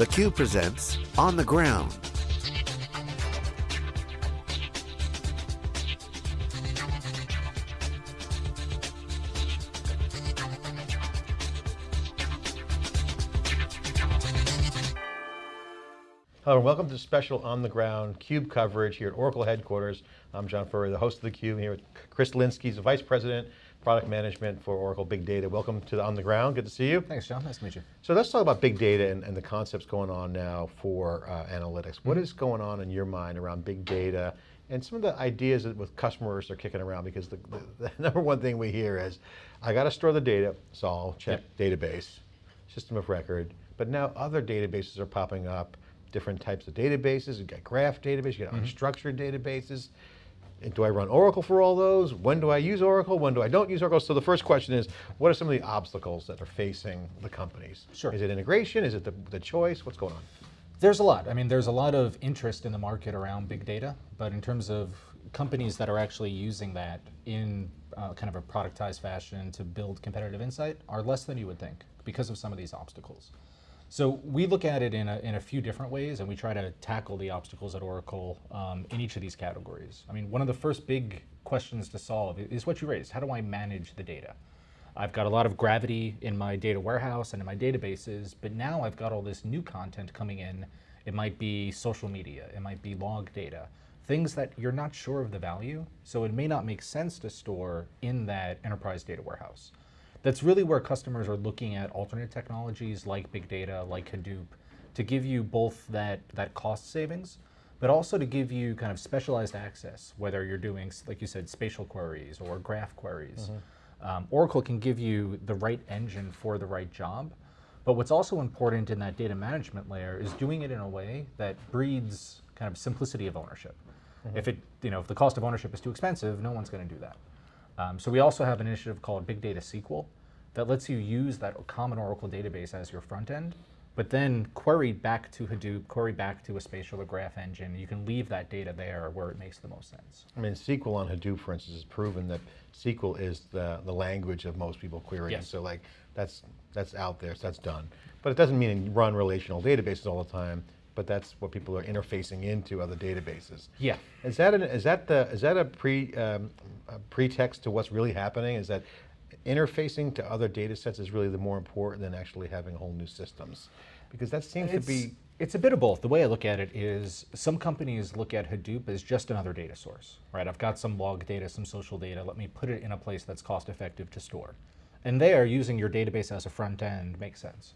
theCUBE presents On the Ground. Hello and welcome to special On the Ground CUBE coverage here at Oracle headquarters. I'm John Furrier, the host of the Cube here with Chris Lynskey, the Vice President, Product Management for Oracle Big Data. Welcome to the On the Ground, good to see you. Thanks John, nice to meet you. So let's talk about big data and, and the concepts going on now for uh, analytics. What mm -hmm. is going on in your mind around big data and some of the ideas that with customers are kicking around because the, the, the number one thing we hear is, I got to store the data, solve, check, yep. database, system of record, but now other databases are popping up different types of databases. You've got graph database, you got mm -hmm. unstructured databases. Do I run Oracle for all those? When do I use Oracle? When do I don't use Oracle? So the first question is, what are some of the obstacles that are facing the companies? Sure. Is it integration? Is it the, the choice? What's going on? There's a lot. I mean, there's a lot of interest in the market around big data, but in terms of companies that are actually using that in uh, kind of a productized fashion to build competitive insight are less than you would think because of some of these obstacles. So we look at it in a, in a few different ways and we try to tackle the obstacles at Oracle um, in each of these categories. I mean, one of the first big questions to solve is what you raised. How do I manage the data? I've got a lot of gravity in my data warehouse and in my databases, but now I've got all this new content coming in. It might be social media, it might be log data, things that you're not sure of the value, so it may not make sense to store in that enterprise data warehouse that's really where customers are looking at alternate technologies like big data, like Hadoop, to give you both that, that cost savings, but also to give you kind of specialized access, whether you're doing, like you said, spatial queries or graph queries. Mm -hmm. um, Oracle can give you the right engine for the right job, but what's also important in that data management layer is doing it in a way that breeds kind of simplicity of ownership. Mm -hmm. If it, you know, if the cost of ownership is too expensive, no one's going to do that. Um, so we also have an initiative called Big Data SQL that lets you use that common Oracle database as your front end, but then query back to Hadoop, query back to a spatial or graph engine. You can leave that data there where it makes the most sense. I mean, SQL on Hadoop, for instance, has proven that SQL is the, the language of most people querying. Yes. So like, that's, that's out there, so that's done. But it doesn't mean you run relational databases all the time but that's what people are interfacing into other databases. Yeah. Is that an, is that the is that a pre um, a pretext to what's really happening? Is that interfacing to other data sets is really the more important than actually having whole new systems? Because that seems it's, to be it's a bit of both. The way I look at it is some companies look at Hadoop as just another data source, right? I've got some log data, some social data, let me put it in a place that's cost effective to store. And there, using your database as a front end makes sense.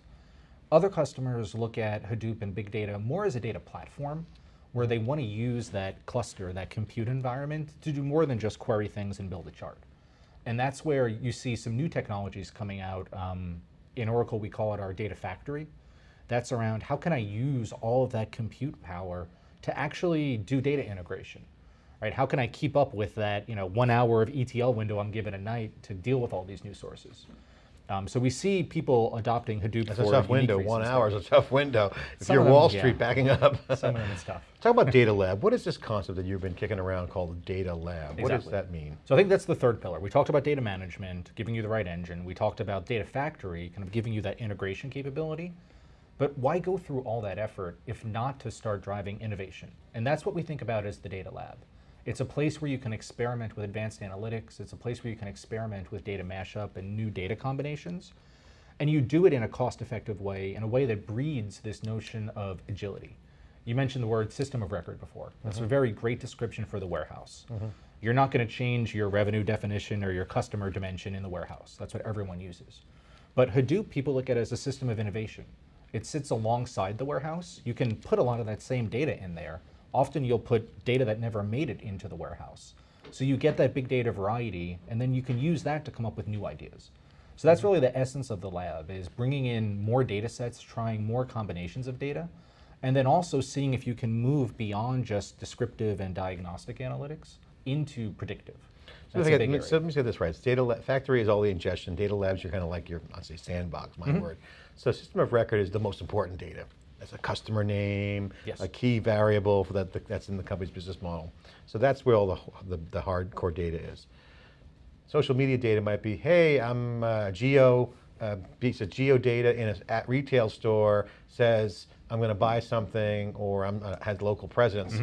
Other customers look at Hadoop and big data more as a data platform where they want to use that cluster, that compute environment to do more than just query things and build a chart. And that's where you see some new technologies coming out. Um, in Oracle, we call it our data factory. That's around how can I use all of that compute power to actually do data integration, right? How can I keep up with that you know, one hour of ETL window I'm given a night to deal with all these new sources? Um, so we see people adopting Hadoop That's for a tough window, one hour is a tough window. If Some you're Wall Street yeah. backing up. Some of them it's tough. Talk about data lab. What is this concept that you've been kicking around called data lab? Exactly. What does that mean? So I think that's the third pillar. We talked about data management, giving you the right engine. We talked about data factory, kind of giving you that integration capability. But why go through all that effort if not to start driving innovation? And that's what we think about as the data lab. It's a place where you can experiment with advanced analytics. It's a place where you can experiment with data mashup and new data combinations. And you do it in a cost-effective way, in a way that breeds this notion of agility. You mentioned the word system of record before. That's mm -hmm. a very great description for the warehouse. Mm -hmm. You're not going to change your revenue definition or your customer dimension in the warehouse. That's what everyone uses. But Hadoop, people look at it as a system of innovation. It sits alongside the warehouse. You can put a lot of that same data in there, often you'll put data that never made it into the warehouse. So you get that big data variety, and then you can use that to come up with new ideas. So that's really the essence of the lab, is bringing in more data sets, trying more combinations of data, and then also seeing if you can move beyond just descriptive and diagnostic analytics into predictive. So, let me, so let me say this right. It's data factory is all the ingestion. Data labs, you're kind of like your, I'd say sandbox, my mm -hmm. word. So system of record is the most important data as a customer name, yes. a key variable for that that's in the company's business model. So that's where all the, the, the hardcore data is. Social media data might be, hey, I'm uh, geo, a piece of geodata in a at retail store says, I'm going to buy something, or I'm, uh, has local presence,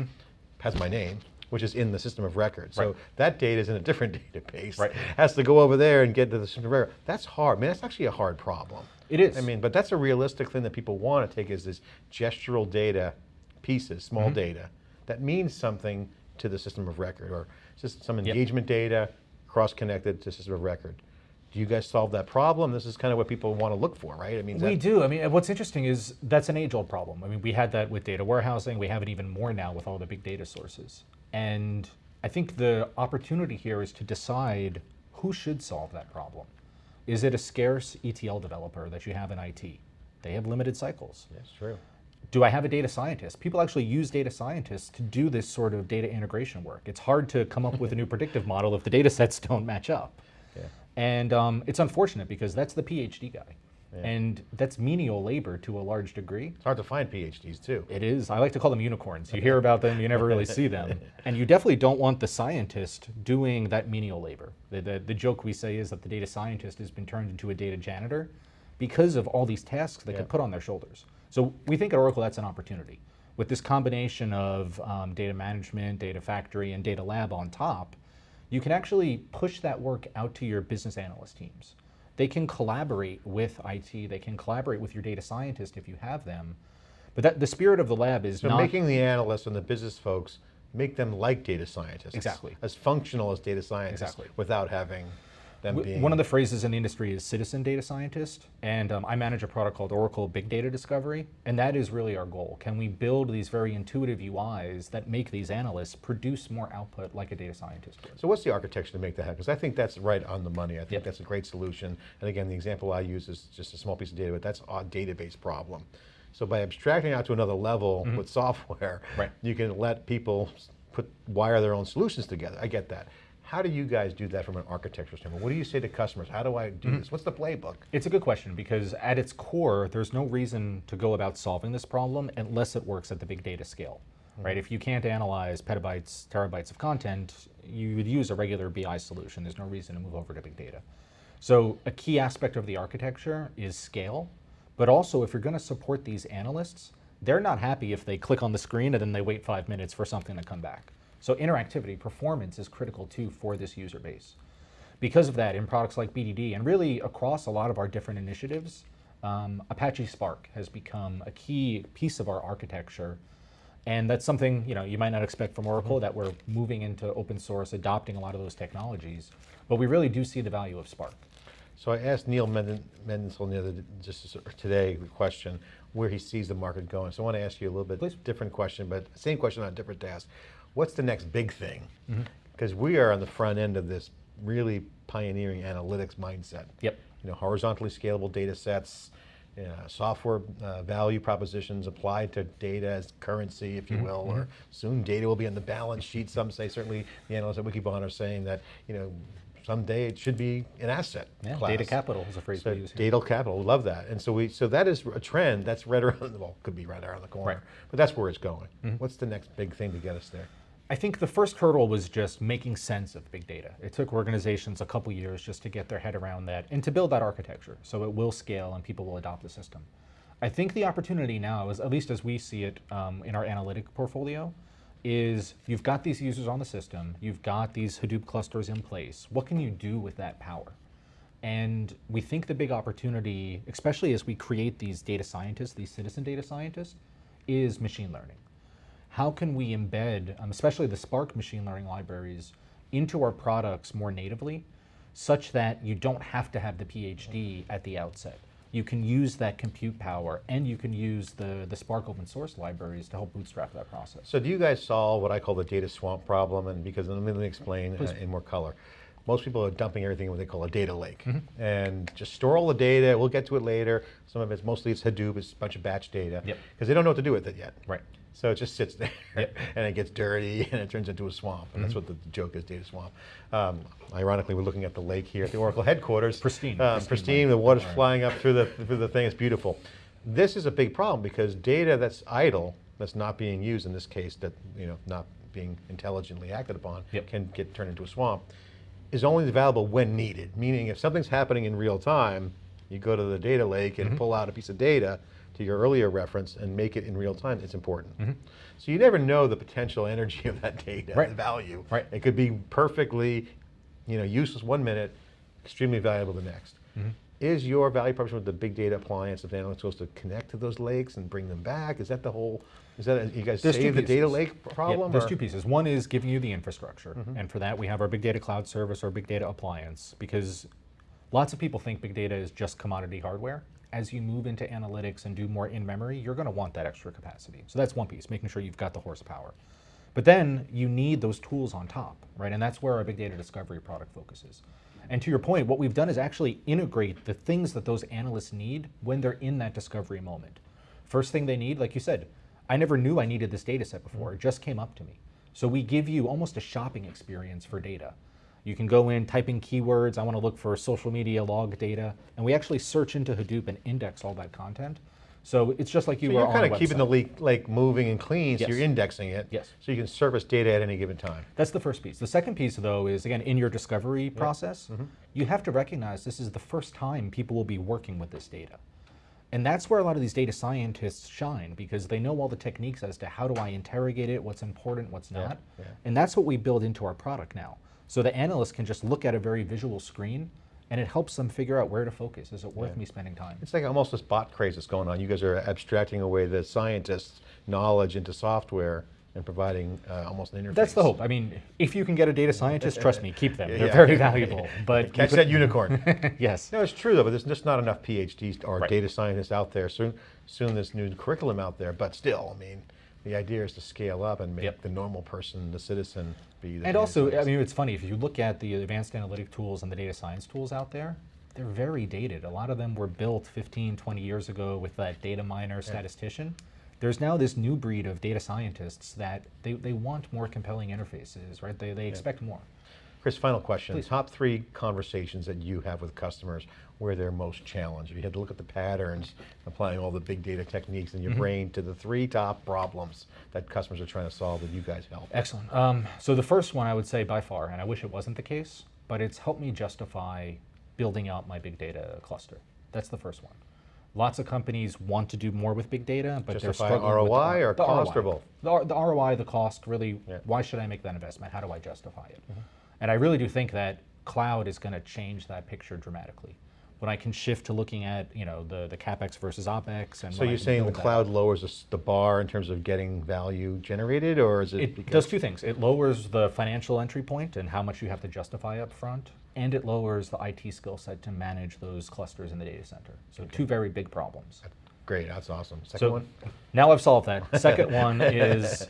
has my name, which is in the system of record. So. Right. that data is in a different database. Right. Has to go over there and get to the system of record. That's hard. I mean, that's actually a hard problem. It is. I mean, but that's a realistic thing that people want to take is this gestural data pieces, small Mm-hmm. data, that means something to the system of record, or just some engagement data cross-connected to system of record. Do you guys solve that problem? This is kind of what people want to look for, right? I mean, We do. I mean, what's interesting is that's an age-old problem. I mean, we had that with data warehousing. We have it even more now with all the big data sources. And I think the opportunity here is to decide who should solve that problem. Is it a scarce ETL developer that you have in IT? They have limited cycles. That's true. do I have a data scientist? People actually use data scientists to do this sort of data integration work. It's hard to come up with a new predictive model if the data sets don't match up. Yeah. And um, it's unfortunate because that's the PhD guy. Yeah. And that's menial labor to a large degree. It's hard to find PhDs too. It is. I like to call them unicorns. You hear about them, you never really see them. And you definitely don't want the scientist doing that menial labor. The, the, the joke we say is that the data scientist has been turned into a data janitor because of all these tasks they Yeah. could put on their shoulders. So we think at Oracle that's an opportunity. With this combination of um, data management, data factory, and data lab on top, you can actually push that work out to your business analyst teams. They can collaborate with IT, they can collaborate with your data scientist if you have them. But that, the spirit of the lab is So not making the analysts and the business folks, make them like data scientists. Exactly. As functional as data scientists Exactly. without having W- being. One of the phrases in the industry is citizen data scientist, and um, I manage a product called Oracle Big Data Discovery, and that is really our goal. Can we build these very intuitive UIs that make these analysts produce more output like a data scientist would? So what's the architecture to make that happen? Because I think that's right on the money. I think Yep. that's a great solution. And again, the example I use is just a small piece of data, but that's a database problem. So by abstracting out to another level with software. Right. you can let people put wire their own solutions together. I get that. How do you guys do that from an architectural standpoint? What do you say to customers? How do I do Mm-hmm. this? What's the playbook? It's a good question because at its core, there's no reason to go about solving this problem unless it works at the big data scale, right? If you can't analyze petabytes, terabytes of content, you would use a regular BI solution. There's no reason to move over to big data. So a key aspect of the architecture is scale, but also if you're going to support these analysts, they're not happy if they click on the screen and then they wait five minutes for something to come back. So interactivity, performance is critical too for this user base. Because of that, in products like BDD and really across a lot of our different initiatives, um, Apache Spark has become a key piece of our architecture. And that's something you know you might not expect from Oracle that we're moving into open source, adopting a lot of those technologies. But we really do see the value of Spark. So I asked Neil Mendelson the other, just today, the question, where he sees the market going. So I want to ask you a little bit Please. different question, but same question on a different task. What's the next big thing? Mm-hmm. Because we are on the front end of this really pioneering analytics mindset. Yep. You know, horizontally scalable data sets, uh, software uh, value propositions applied to data as currency, if you Mm-hmm. will, or soon data will be on the balance sheet. Some say, certainly the analysts at Wikibon are saying that, you know, someday it should be an asset Yeah, class. data capital is a phrase So we use. Here. data capital, we love that. And so we, so that is a trend that's right around, well, could be right around the corner, Right. Mm-hmm. but that's where it's going. What's the next big thing to get us there? I think the first hurdle was just making sense of big data. It took organizations a couple years just to get their head around that and to build that architecture so it will scale and people will adopt the system. I think the opportunity now is, at least as we see it um, in our analytic portfolio, is you've got these users on the system, you've got these Hadoop clusters in place. What can you do with that power? And we think the big opportunity, especially as we create these data scientists, these citizen data scientists, is machine learning how can we embed, um, especially the Spark machine learning libraries, into our products more natively, such that you don't have to have the PhD at the outset. You can use that compute power, and you can use the, the Spark open source libraries to help bootstrap that process. So do you guys solve what I call the data swamp problem? And because let me, let me explain uh, in more color. Most people are dumping everything in what they call a data lake, Mm-hmm. and just store all the data. We'll get to it later. Some of it's mostly it's Hadoop, it's a bunch of batch data, Yep. because they don't know what to do with it yet. Right. So it just sits there, Yep. and it gets dirty, and it turns into a swamp. And Mm-hmm. that's what the joke is, data swamp. Um, ironically, we're looking at the lake here at the Oracle headquarters. Pristine, Um, pristine pristine. The water's Right. flying up through the through the thing. It's beautiful. This is a big problem because data that's idle, that's not being used in this case, that you know, not being intelligently acted upon, Yep. can get turned into a swamp, is only available when needed. Meaning, if something's happening in real time, you go to the data lake Mm-hmm. and pull out a piece of data to your earlier reference and make it in real time, it's important. So you never know the potential energy of that data. Right. value. Right. It could be perfectly, you know, useless one minute, extremely valuable the next. Mm-hmm. Is your value proposition with the big data appliance of analytics supposed to connect to those lakes and bring them back? Is that the whole, is that, you guys There's save the data lake Yeah, problem? there's or- two pieces. One is giving you the infrastructure, Mm-hmm. and for that we have our big data cloud service or big data appliance because lots of people think big data is just commodity hardware. As you move into analytics and do more in memory, you're going to want that extra capacity. So that's one piece, making sure you've got the horsepower. But then you need those tools on top, right? And that's where our big data discovery product focuses. And to your point, what we've done is actually integrate the things that those analysts need when they're in that discovery moment. First thing they need, like you said, I never knew I needed this data set before. It just came up to me. So we give you almost a shopping experience for data. You can go in, type in keywords, I want to look for social media log data, and we actually search into Hadoop and index all that content. So it's just like you So were you're kind of keeping the lake, lake moving and clean, so Yes. you're indexing it. Yes. So you can surface data at any given time. That's the first piece. The second piece, though, is again in your discovery process, Mm-hmm. you have to recognize this is the first time people will be working with this data. And that's where a lot of these data scientists shine because they know all the techniques as to how do I interrogate it, what's important, what's not. yeah. And that's what we build into our product now. So the analyst can just look at a very visual screen and it helps them figure out where to focus. Is it worth me spending time? It's like almost this bot craze that's going on. You guys are abstracting away the scientists' knowledge into software and providing uh, almost an interface. That's the hope. I mean, if you can get a data scientist, trust me, keep them. They're Yeah. very valuable. But Catch could- that unicorn. yes. No, it's true though, but there's just not enough PhDs or Right. data scientists out there. Soon, soon this new curriculum out there, but still, I mean, the idea is to scale up and make Yep. the normal person, the citizen, be the And also, I mean, it's funny, if you look at the advanced analytic tools and the data science tools out there, they're very dated. A lot of them were built 15, 20 years ago with that data miner statistician. There's now this new breed of data scientists that they, they want more compelling interfaces, right? They, they expect more. Chris, final question. Please. Top three conversations that you have with customers where they're most challenged. If you had to look at the patterns, applying all the big data techniques in your Mm-hmm. brain to the three top problems that customers are trying to solve that you guys help. Excellent. Um, so the first one I would say by far, and I wish it wasn't the case, but it's helped me justify building out my big data cluster. That's the first one. Lots of companies want to do more with big data, but Justify they're struggling with the ROI or the cost or both? The, the ROI, the cost, really, Yeah. why should I make that investment? How do I justify it? Mm-hmm. And I really do think that cloud is going to change that picture dramatically. When I can shift to looking at, you know, the, the capex versus opex, and So you're saying the build that- cloud lowers the the bar in terms of getting value generated, or is it? It because- does two things. It lowers the financial entry point and how much you have to justify up front, and it lowers the IT skill set to manage those clusters in the data center. So two very big problems. Great, that's awesome. Second So one? now I've solved that. Second one is,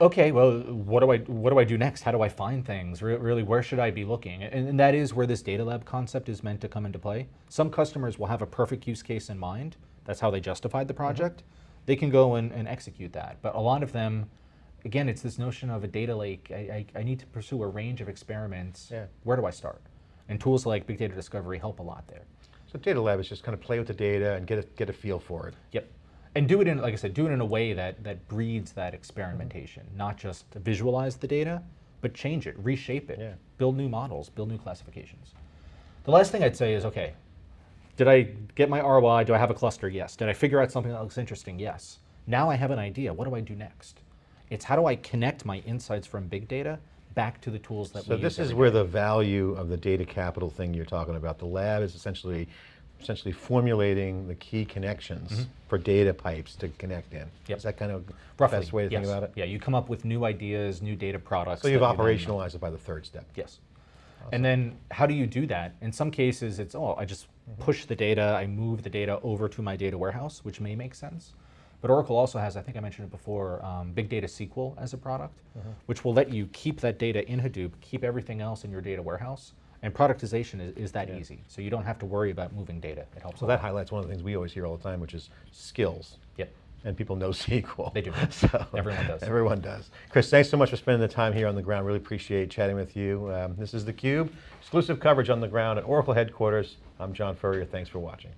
okay, well, what do I what do I do next? How do I find things? Re- really, where should I be looking? And, and that is where this data lab concept is meant to come into play. Some customers will have a perfect use case in mind. That's how they justified the mm-hmm. project. They can go and, and execute that. But a lot of them, again, it's this notion of a data lake. I, I, I need to pursue a range of experiments. Yeah. Where do I start? And tools like Big Data Discovery help a lot there. So data lab is just kind of play with the data and get a, get a feel for it. Yep. And do it in, like I said, do it in a way that, that breeds that experimentation, mm-hmm. not just visualize the data, but change it, reshape it, Yeah. build new models, build new classifications. The last thing I'd say is, okay, did I get my ROI? Do I have a cluster? Yes. Did I figure out something that looks interesting? Yes. Now I have an idea. What do I do next? It's how do I connect my insights from big data back to the tools that So we So this is where day. the value of the data capital thing you're talking about. The lab is essentially, essentially formulating the key connections mm-hmm. for data pipes to connect in. Yep. Is that kind of the Roughly, best way to yes. think about it? Yeah, you come up with new ideas, new data products. So you've operationalized it by the third step. Yes. And then how do you do that? In some cases, it's, oh, I just mm-hmm. push the data, I move the data over to my data warehouse, which may make sense. But Oracle also has, I think I mentioned it before, um, Big Data SQL as a product, mm-hmm. which will let you keep that data in Hadoop, keep everything else in your data warehouse. And productization is, is that easy. So you don't have to worry about moving data. It helps So that highlights one of the things we always hear all the time, which is skills. Yep. And people know SQL. They do. So Everyone does. Everyone does. Chris, thanks so much for spending the time here on the ground. Really appreciate chatting with you. Um, this is theCUBE, exclusive coverage on the ground at Oracle headquarters. I'm John Furrier. Thanks for watching.